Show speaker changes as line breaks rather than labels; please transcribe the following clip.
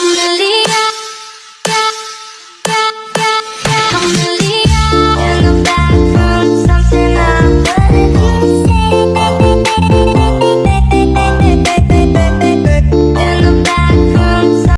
I'm.